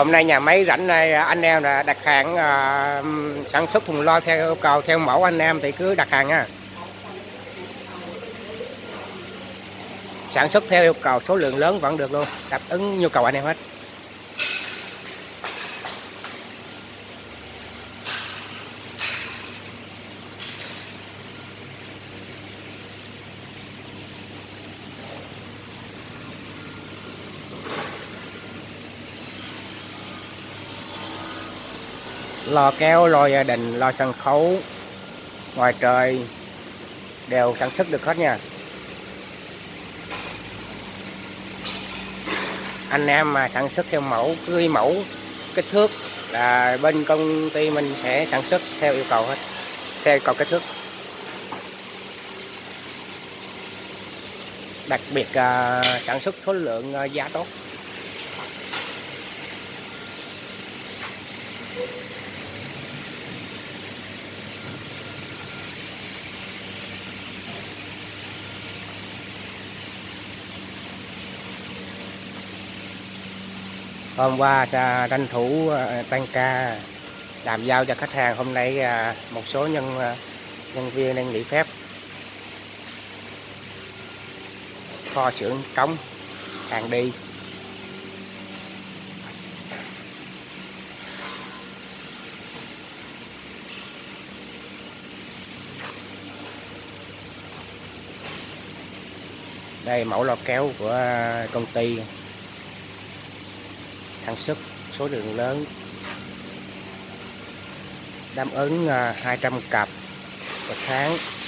hôm nay nhà máy rảnh này anh em là đặt hàng uh, sản xuất thùng lo theo yêu cầu theo mẫu anh em thì cứ đặt hàng nha sản xuất theo yêu cầu số lượng lớn vẫn được luôn, đáp ứng nhu cầu anh em hết. Lò keo lò gia đình, lò sân khấu, ngoài trời đều sản xuất được hết nha. Anh em mà sản xuất theo mẫu cưới mẫu kích thước là bên công ty mình sẽ sản xuất theo yêu cầu hết theo yêu cầu kích thước. Đặc biệt uh, sản xuất số lượng uh, giá tốt. Hôm qua tranh thủ ờ, tăng ca, làm giao cho khách hàng. Hôm nay ờ, một số nhân ờ, nhân viên đang nghỉ phép. Kho xưởng trống hàng đi. Đây, mẫu lo kéo của công ty sản xuất số lượng lớn. Đáp ứng à, 200 cặp một tháng.